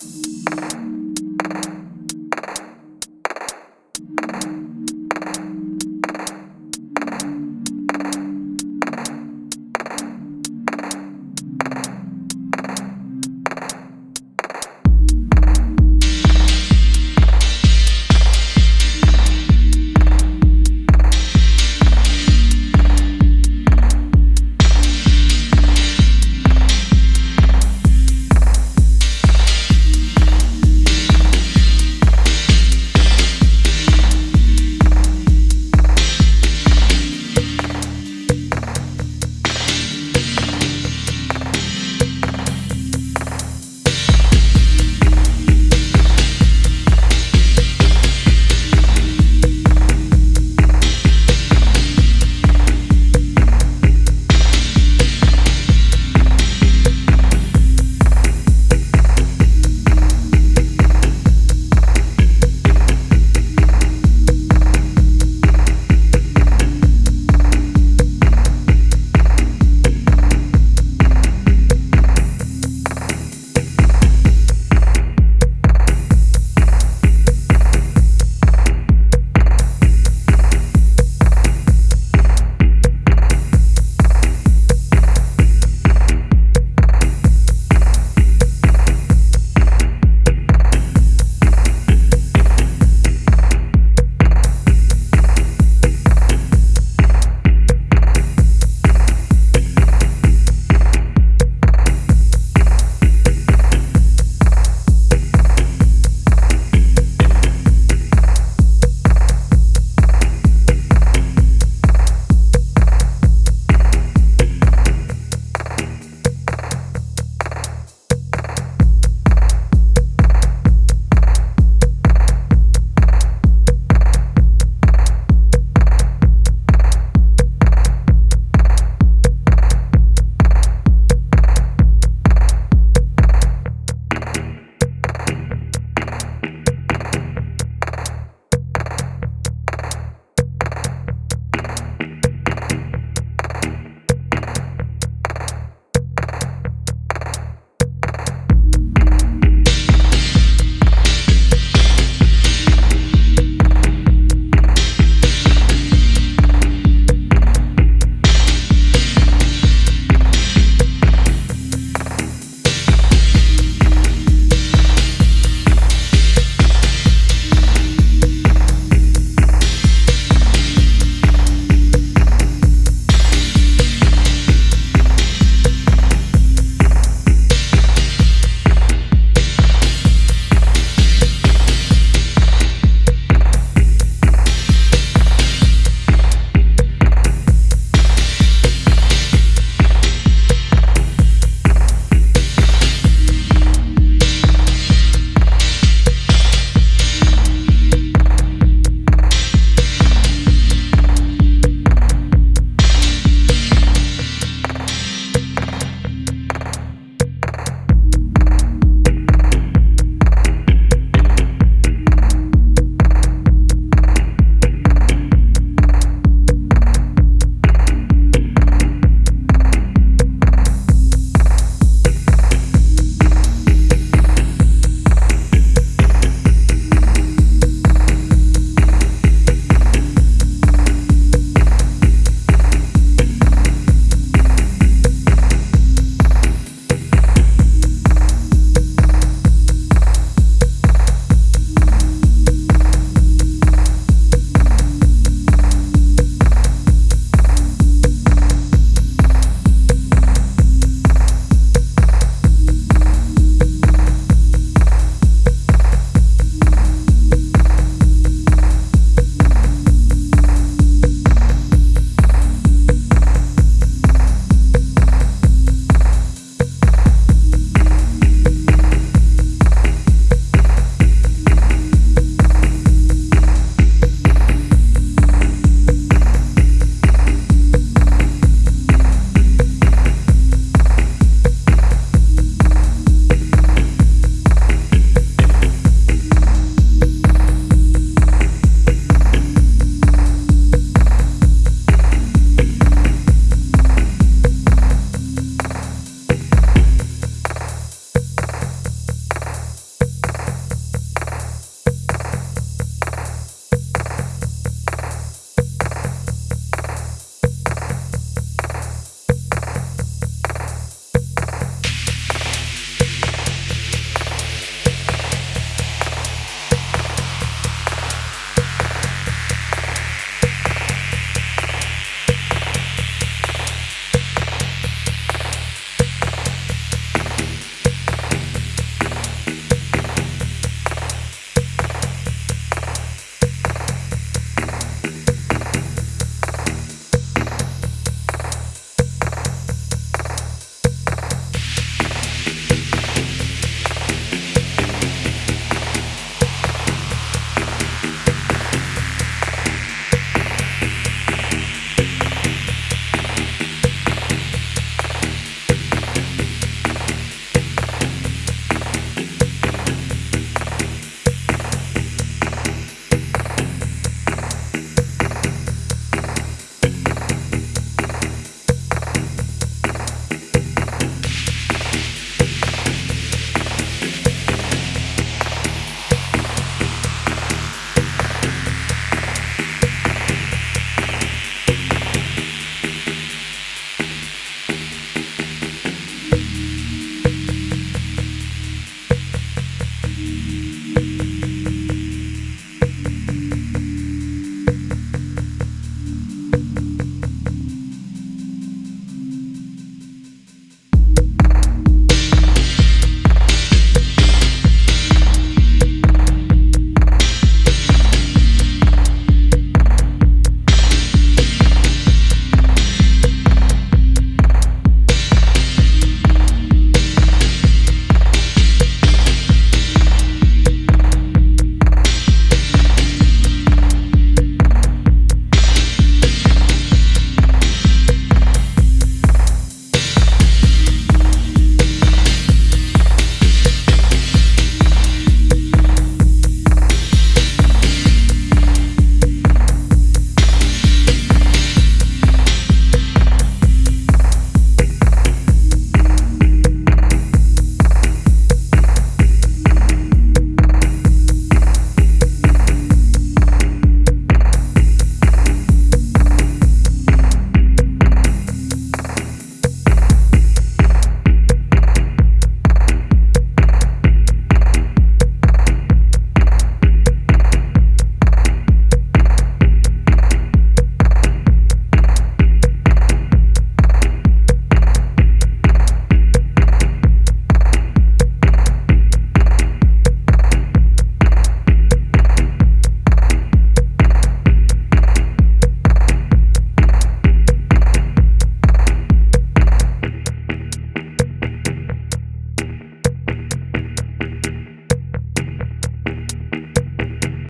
Música